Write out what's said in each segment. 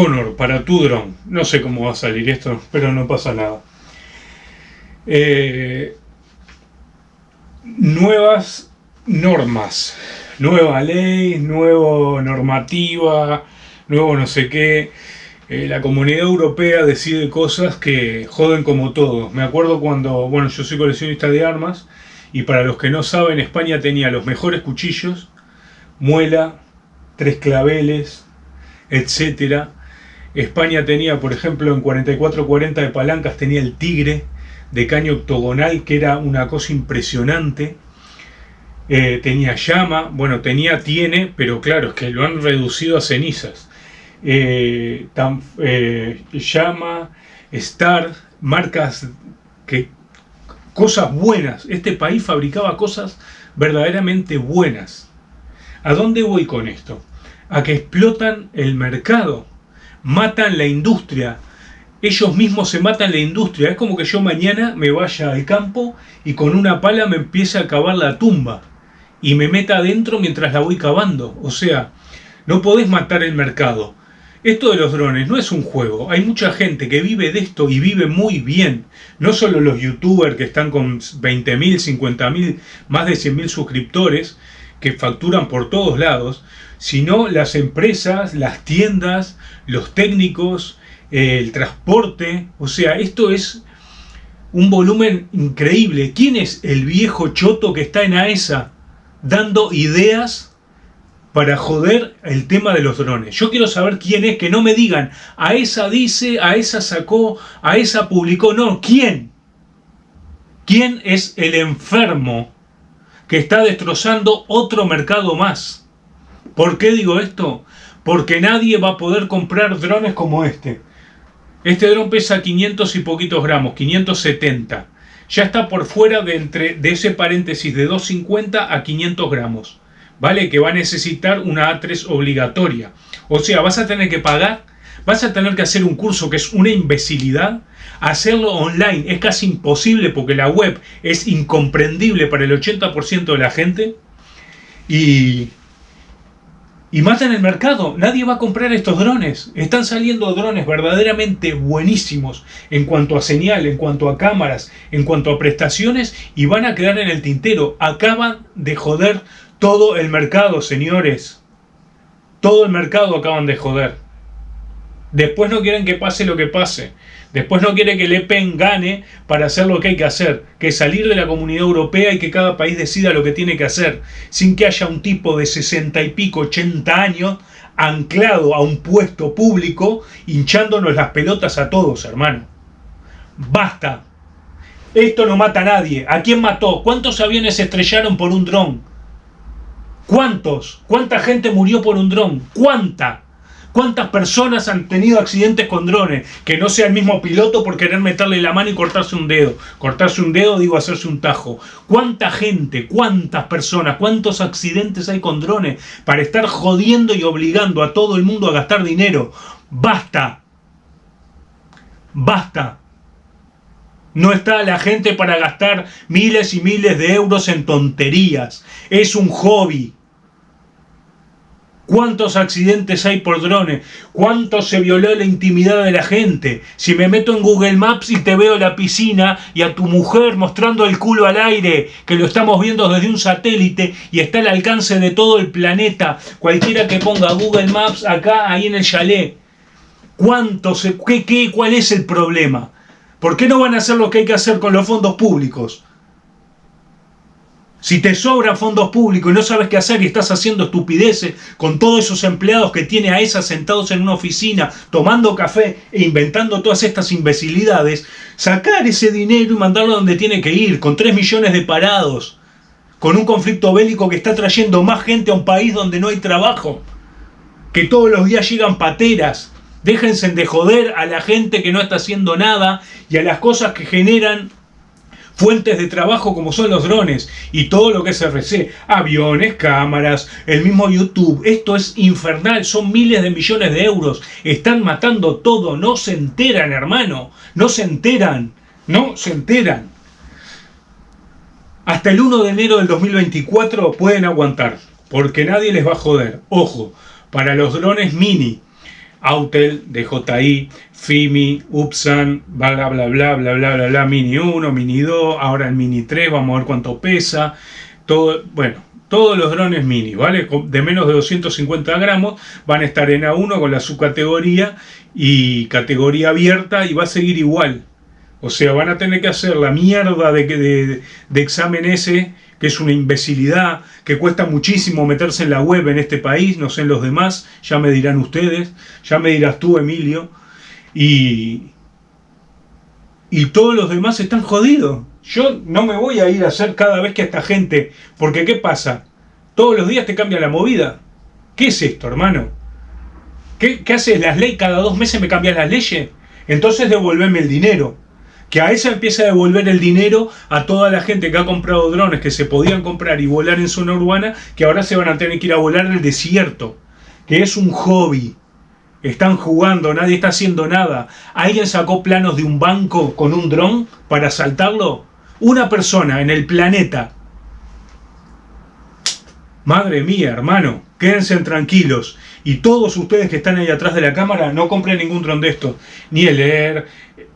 Connor, para tu dron. No sé cómo va a salir esto, pero no pasa nada. Eh, nuevas normas, nueva ley, nueva normativa, nuevo no sé qué. Eh, la comunidad europea decide cosas que joden como todo. Me acuerdo cuando, bueno, yo soy coleccionista de armas y para los que no saben, España tenía los mejores cuchillos, muela, tres claveles, etcétera. España tenía, por ejemplo, en 4440 de palancas tenía el tigre de caño octogonal, que era una cosa impresionante. Eh, tenía llama, bueno, tenía, tiene, pero claro, es que lo han reducido a cenizas. Eh, eh, llama, Star, marcas que cosas buenas. Este país fabricaba cosas verdaderamente buenas. ¿A dónde voy con esto? A que explotan el mercado, matan la industria. Ellos mismos se matan la industria. Es como que yo mañana me vaya al campo y con una pala me empiece a cavar la tumba y me meta adentro mientras la voy cavando. O sea, no podés matar el mercado. Esto de los drones no es un juego, hay mucha gente que vive de esto y vive muy bien. No solo los youtubers que están con 20.000, 50.000, más de 100.000 suscriptores, que facturan por todos lados, sino las empresas, las tiendas, los técnicos, el transporte. O sea, esto es un volumen increíble. ¿Quién es el viejo choto que está en AESA dando ideas para joder el tema de los drones. Yo quiero saber quién es, que no me digan, a esa dice, a esa sacó, a esa publicó. No, ¿quién? ¿Quién es el enfermo que está destrozando otro mercado más? ¿Por qué digo esto? Porque nadie va a poder comprar drones como este. Este dron pesa 500 y poquitos gramos, 570. Ya está por fuera de, entre, de ese paréntesis de 250 a 500 gramos. ¿vale? Que va a necesitar una A3 obligatoria. O sea, vas a tener que pagar, vas a tener que hacer un curso que es una imbecilidad. Hacerlo online es casi imposible porque la web es incomprendible para el 80% de la gente. Y, y matan el mercado. Nadie va a comprar estos drones. Están saliendo drones verdaderamente buenísimos en cuanto a señal, en cuanto a cámaras, en cuanto a prestaciones y van a quedar en el tintero. Acaban de joder todo el mercado, señores. Todo el mercado acaban de joder. Después no quieren que pase lo que pase. Después no quiere que Le Pen gane para hacer lo que hay que hacer, que salir de la comunidad europea y que cada país decida lo que tiene que hacer, sin que haya un tipo de 60 y pico, 80 años anclado a un puesto público, hinchándonos las pelotas a todos, hermano. Basta. Esto no mata a nadie. ¿A quién mató? ¿Cuántos aviones se estrellaron por un dron? ¿Cuántos? ¿Cuánta gente murió por un dron? ¿Cuánta? ¿Cuántas personas han tenido accidentes con drones? Que no sea el mismo piloto por querer meterle la mano y cortarse un dedo. Cortarse un dedo, digo, hacerse un tajo. ¿Cuánta gente, cuántas personas, cuántos accidentes hay con drones para estar jodiendo y obligando a todo el mundo a gastar dinero? ¡Basta! ¡Basta! No está la gente para gastar miles y miles de euros en tonterías. Es un hobby. ¿Cuántos accidentes hay por drones? ¿Cuánto se violó la intimidad de la gente? Si me meto en Google Maps y te veo la piscina y a tu mujer mostrando el culo al aire, que lo estamos viendo desde un satélite y está al alcance de todo el planeta, cualquiera que ponga Google Maps acá, ahí en el chalet. ¿Cuánto se, qué, qué, ¿Cuál es el problema? ¿Por qué no van a hacer lo que hay que hacer con los fondos públicos? Si te sobran fondos públicos y no sabes qué hacer y estás haciendo estupideces con todos esos empleados que tiene a esas sentados en una oficina tomando café e inventando todas estas imbecilidades, sacar ese dinero y mandarlo donde tiene que ir, con 3 millones de parados, con un conflicto bélico que está trayendo más gente a un país donde no hay trabajo, que todos los días llegan pateras. Déjense de joder a la gente que no está haciendo nada y a las cosas que generan fuentes de trabajo como son los drones y todo lo que es RC, aviones, cámaras, el mismo YouTube. Esto es infernal, son miles de millones de euros. Están matando todo, no se enteran, hermano. No se enteran, no se enteran. Hasta el 1 de enero del 2024 pueden aguantar, porque nadie les va a joder. Ojo, para los drones mini, Autel, DJI, FIMI, UPSAN, bla bla bla bla bla bla bla, Mini 1, Mini 2, ahora el Mini 3, vamos a ver cuánto pesa, todo, bueno, todos los drones mini, ¿vale? De menos de 250 gramos van a estar en A1 con la subcategoría y categoría abierta y va a seguir igual. O sea, van a tener que hacer la mierda de, de, de examen ese, que es una imbecilidad, que cuesta muchísimo meterse en la web en este país, no sé en los demás, ya me dirán ustedes, ya me dirás tú, Emilio, y, y todos los demás están jodidos. Yo no me voy a ir a hacer cada vez que esta gente, porque ¿qué pasa? Todos los días te cambia la movida. ¿Qué es esto, hermano? ¿Qué, qué haces? ¿Las leyes? ¿Cada dos meses me cambian las leyes? Entonces devolverme el dinero. Que a esa empieza a devolver el dinero a toda la gente que ha comprado drones que se podían comprar y volar en zona urbana, que ahora se van a tener que ir a volar en el desierto. Que es un hobby. Están jugando, nadie está haciendo nada. ¿Alguien sacó planos de un banco con un dron para asaltarlo? Una persona en el planeta. Madre mía, hermano, quédense tranquilos. Y todos ustedes que están ahí atrás de la cámara, no compren ningún dron de estos. Ni el Air.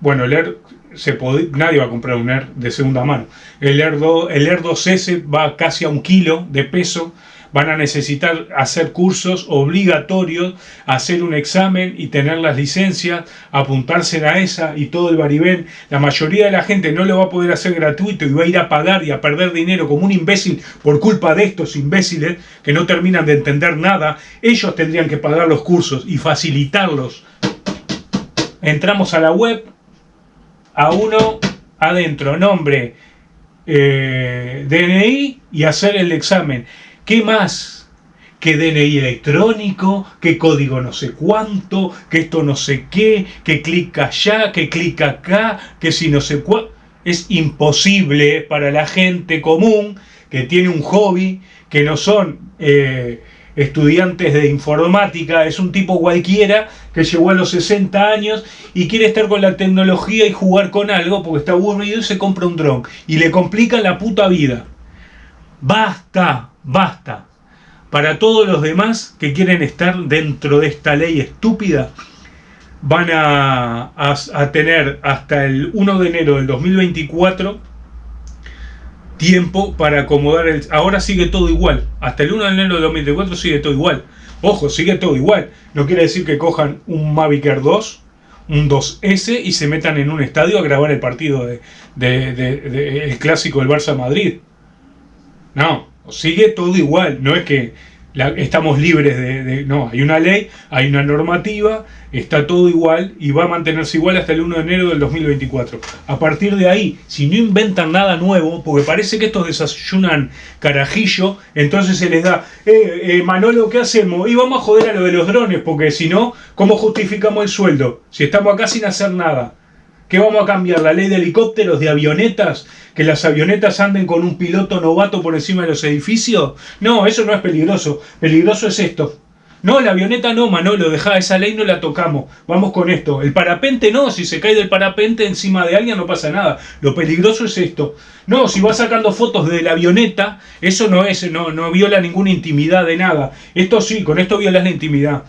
Bueno, el se nadie va a comprar un Air de segunda mano. El Air, 2, el Air 2S va casi a un kilo de peso van a necesitar hacer cursos obligatorios, hacer un examen y tener las licencias, apuntarse a esa y todo el varibén. La mayoría de la gente no lo va a poder hacer gratuito y va a ir a pagar y a perder dinero como un imbécil por culpa de estos imbéciles que no terminan de entender nada. Ellos tendrían que pagar los cursos y facilitarlos. Entramos a la web, a uno adentro, nombre, eh, DNI y hacer el examen. ¿Qué más? Que DNI electrónico, que código no sé cuánto, que esto no sé qué, que clica allá, que clica acá, que si no sé cuánto. Es imposible para la gente común que tiene un hobby, que no son eh, estudiantes de informática, es un tipo cualquiera que llegó a los 60 años y quiere estar con la tecnología y jugar con algo porque está aburrido y se compra un dron y le complica la puta vida. Basta, basta. Para todos los demás que quieren estar dentro de esta ley estúpida, van a, tener hasta el 1 de enero del 2024 tiempo para acomodar el... Ahora sigue todo igual. Hasta el 1 de enero del 2024 sigue todo igual. Ojo, sigue todo igual. No quiere decir que cojan un Mavic Air 2, un 2S y se metan en un estadio a grabar el partido de, el clásico del Barça Madrid. No, sigue todo igual, no es que estamos libres de, No, hay una ley, hay una normativa, está todo igual y va a mantenerse igual hasta el 1 de enero del 2024. A partir de ahí, si no inventan nada nuevo, porque parece que estos desayunan carajillo, entonces se les da, eh, eh, Manolo, ¿qué hacemos? Y vamos a joder a lo de los drones, porque si no, ¿cómo justificamos el sueldo? Si estamos acá sin hacer nada. ¿Qué vamos a cambiar? ¿La ley de helicópteros, de avionetas? ¿Que las avionetas anden con un piloto novato por encima de los edificios? No, eso no es peligroso. Peligroso es esto. No, la avioneta no, Manolo, deja esa ley no la tocamos. Vamos con esto. El parapente no, si se cae del parapente encima de alguien no pasa nada. Lo peligroso es esto. No, si vas sacando fotos de la avioneta, eso no es, no, no viola ninguna intimidad de nada. Esto sí, con esto violas la intimidad.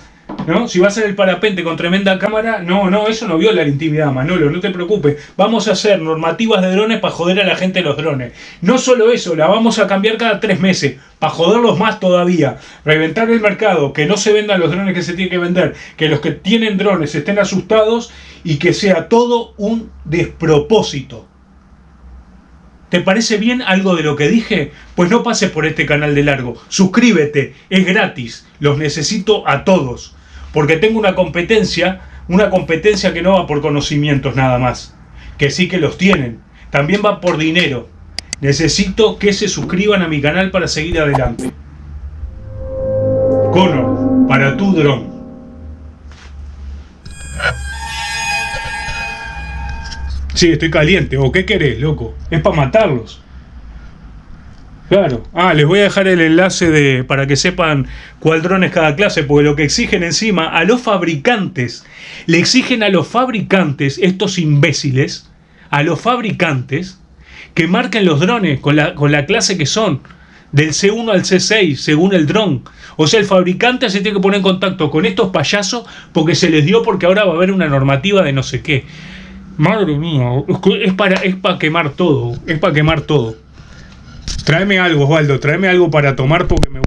¿No? Si vas en el parapente con tremenda cámara, no, no, eso no viola la intimidad, Manolo, no te preocupes. Vamos a hacer normativas de drones para joder a la gente de los drones. No solo eso, la vamos a cambiar cada tres meses, para joderlos más todavía. Reventar el mercado, que no se vendan los drones que se tienen que vender, que los que tienen drones estén asustados y que sea todo un despropósito. ¿Te parece bien algo de lo que dije? Pues no pases por este canal de largo. Suscríbete, es gratis. Los necesito a todos. Porque tengo una competencia, una competencia que no va por conocimientos nada más. Que sí que los tienen. También va por dinero. Necesito que se suscriban a mi canal para seguir adelante. Connor, para tu dron. Sí, estoy caliente. ¿O qué querés, loco? Es para matarlos. Claro. Ah, les voy a dejar el enlace de para que sepan cuál dron es cada clase, porque lo que exigen encima a los fabricantes, le exigen a los fabricantes, estos imbéciles, a los fabricantes, que marquen los drones con la, con la clase que son. del C1 al C6 según el dron. O sea, el fabricante se tiene que poner en contacto con estos payasos porque se les dio porque ahora va a haber una normativa de no sé qué. Madre mía, es para, es para quemar todo, es para quemar todo. Tráeme algo, Osvaldo, tráeme algo para tomar porque me...